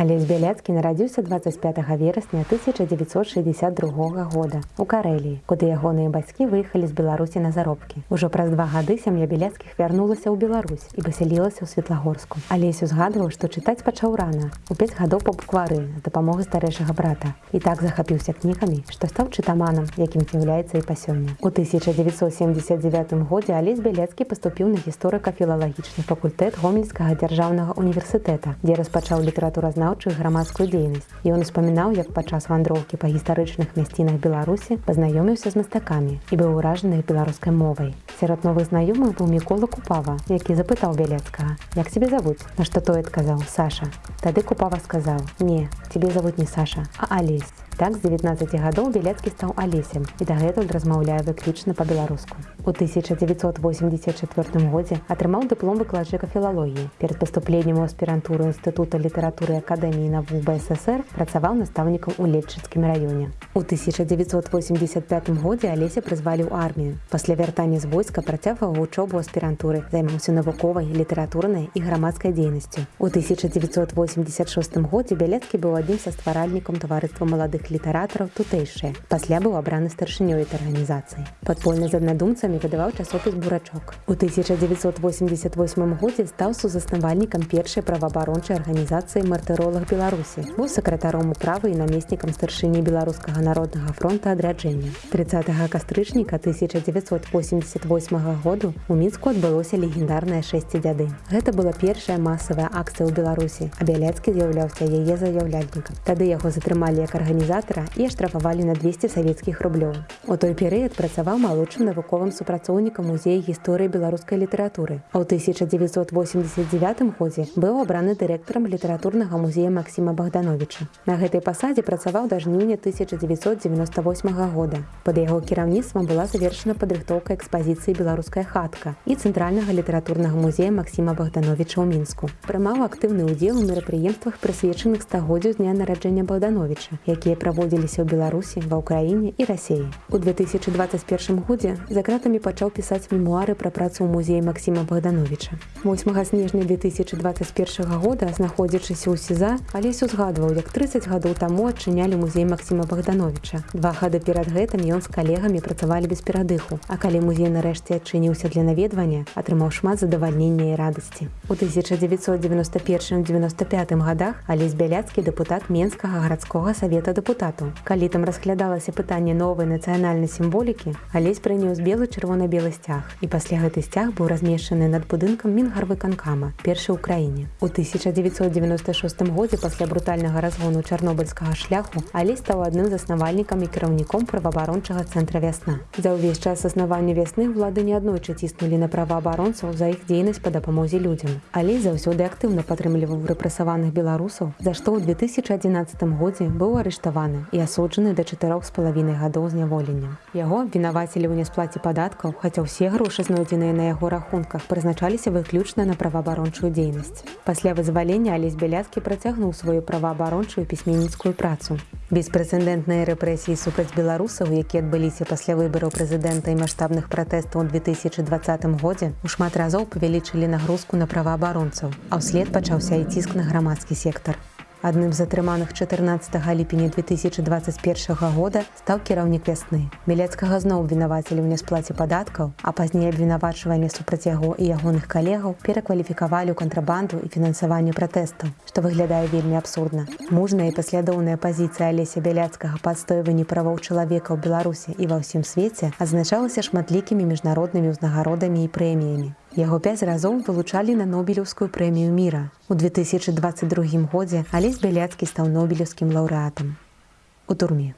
Алесь Бяляцкі нарадзіўся 25 верасня 1962 года у Карэліі, куды ягоныя бацькі выехалі з Беларусі на заробкі. Ужо праз два гады сям'я бяляцкіх вярнулася ў Беларусь і пасялілася ў светлагорску. Алесь узгадваў, што чытаць пачаў рана у 5 гадоў па буквары з дапамогай старэйшага брата. І так захапіўся кнігамі, што стаў чытаманам, якім з'яўляецца і па сёння. У 1979 годзе Алесь Бяляцкі паступіў на гісторыка-філалагічны факультэт гомельскага дзяржаўнага універсітэта, дзе распачаў літаратуразнаўчую краязнаўчую грамадскую дзейнасць. Ён успамінаў, як падчас вандроўкі па гістарычных мясцінах Беларусі пазнаёміўся з мастакамі і быў уражаны беларускай мовай. Сярод новых знаёмых быў мікола купава, які запытаў бялецкага: як цябе завуць, на што той адказаў Саша. Тады купава сказаў: « Не, цябе завуць не Саша, а Алесь. Так з 19 гадоў Белецкі стаў алесем і дагэтуль размаўляе выключна па-беларуску. У 1984 годзе атрымаў дыплом выкладчыка філалогіі. Перад паступленнем у аспірантуру інстытута літаратуры акадэміі навук БССР працаваў настаўнікам у летчыцкім раёне. У 1985 годзе алеся прызвалі ў армію. Пасля вяртання з войска працягваў вучобу аспірантуры, займаўся навуковай, літаратурнай і грамадскай дзейнасцю. У 1986 годзе Бяляцкі быў адзін са стваральнікам таварыства маладых літаратараў тутэйшыя. Пасля быў абраны старшынёй этой арганізацыі. Падпольна з аднадумцамі выдаваў часопіс бурачок. У 1988 годзе стаў сузаснавальнікам першай праваабарончай арганізацыі мартыролах Беларусі. Быў сакратаром управы і намеснікам старшыні беларускага народнага фронта адраджэння. 30 кастрычніка 1988 году у мінску адбылося легендарная шэсці дзяды. Гэта была першая масавая акцыя ў Беларусі, а бяляцкі з'яўляўся яе заяўляльнікам. Тады яго затрымалі як арганізатара і аштрафавалі на 200 савецкіх рублёў. У той перыяд працаваў малодшым навуковым супрацоўнікам музея гісторыі беларускай літаратуры. А ў 1989 годзе быў абраны дырэктарам літаратурнага музея Масіма Богдановича. На гэтай пасадзе працаваў да жніўня 1998 года. Пад яго кіраўніцтвам была завершана падрыхтоўка экспазіцыі беларуская хатка і цэнтральнага літаратурнага музея Масіма Богдановича ў мінску. Прымаў актыўны ўдзел у мерапрыемствах прысвечаных стагоддзю дня нараджэння Богдановича, якія праводзіліся ў Беларусі, ва ўкраіне і рассеі. У 2021 годзе за кратамі пачаў пісаць мемуары пра працу ў музеі Масіма Богдановича. 8 снежня 2021 года, знаходзячыся ў сеза, алесь узгадваў, як 30 гадоў таму адчынялі музей Масіма Богдановича. Два гады перад гэтым ён з калегамі працавалі без перадыху. А калі музей нарэшце адчыніўся для наведвання, атрымаў шмат задавальнення і радасці. У 1991-95 годах алесь бяляцкі дэпутат менскага гарадскога савета дэпутату. Калі там разглядалася пытанне новай нацыянальнай сімволікі, алесь прыняў з белы чырвона-белы сцяг і пасля гэты сцяг быў размешчаны над будынкам мінгарвы канкама першы ў краіне. У 1996 годзе пасля брутальнага разгону чарнобыльскага шляху алесь стаў адным з заснавальнікам і кіраўніком праваабарончага цэнтра вясна. За ўвесь час аснавання вясны ўлады неаднойчы ціснулі на праваабаронцаў за іх дзейнасць па дапамозе людзям. Але заўсёды актыўна падтрымліваў рэпрэсаваных беларусаў, за што ў 2011 годзе быў арыштаваны і асуджаны да чатырох з палавінай гадоў зняволення. Яго абвінавацілі ў нясплаце падаткаў, хаця ўсе грошы знойдзеныя на яго рахунках прызначаліся выключна на праваабарончую дзейнасць. Пасля вызвалення алесь бяляцкі працягнуў сваю праваабарончую пісьменніцкую працу. Беспрэцэдэнтныя рэпрэсіі супраць беларусаў, якія адбыліся пасля выбараў прэзідэнта і маштабных пратэстаў у 2020 годзе у шмат разоў павялічылі нагрузку на праваабаронцаў, а ўслед пачаўся і ціск на грамадскі сектар. Адным з затрыманых 14 ліпеня 2021 года стаў кіраўнік вясны. Белецкага зноў вінавацілі ў нясплаце падаткаў, а пазней абвінавачванне супраць яго і ягоных калегаў перакваліфікавалі ў кантрабанду і фінансаванне пратэстаў, што выглядае вельмі абсурдна. Мужная і паслядоўная пазіцыя алеся бяляцкага падстойванні правоў чалавека ў Беларусі і ва ўсім свеце азначалася шматлікімі міжнароднымі ўзнагародамі і прэміямі. Яго пяць разоў вылучалі на нобелеўскую прэмію міра. У 2022 годзе алесь бяляцкі стаў нобелеўскім лаўрэатам. У турме.